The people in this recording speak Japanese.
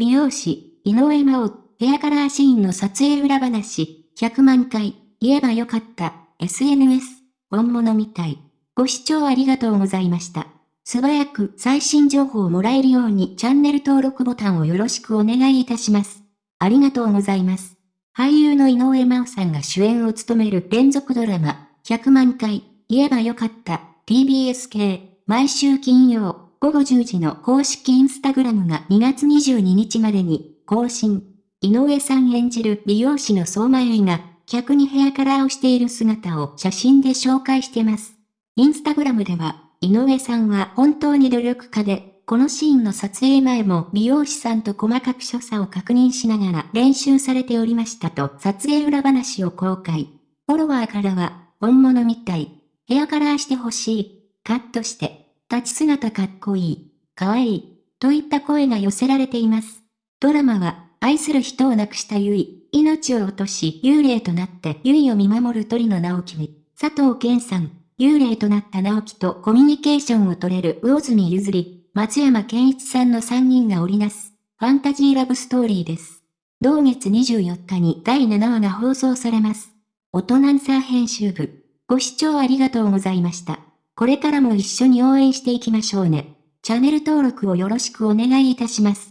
美容師、井上真央、ヘアカラーシーンの撮影裏話、100万回、言えばよかった、SNS、本物みたい。ご視聴ありがとうございました。素早く最新情報をもらえるようにチャンネル登録ボタンをよろしくお願いいたします。ありがとうございます。俳優の井上真央さんが主演を務める連続ドラマ、100万回、言えばよかった、TBS 系、毎週金曜、午後10時の公式インスタグラムが2月22日までに更新。井上さん演じる美容師の相馬由が、客にヘアカラーをしている姿を写真で紹介してます。インスタグラムでは、井上さんは本当に努力家で、このシーンの撮影前も美容師さんと細かく所作を確認しながら練習されておりましたと撮影裏話を公開。フォロワーからは、本物みたい。ヘアカラーしてほしい。カットして。立ち姿かっこいい。かわいい。といった声が寄せられています。ドラマは、愛する人を亡くしたゆい、命を落とし幽霊となってゆいを見守る鳥の直樹に、佐藤健さん、幽霊となった直樹とコミュニケーションを取れる魚住ゆずり、松山健一さんの3人が織りなす、ファンタジーラブストーリーです。同月24日に第7話が放送されます。大人サー編集部。ご視聴ありがとうございました。これからも一緒に応援していきましょうね。チャンネル登録をよろしくお願いいたします。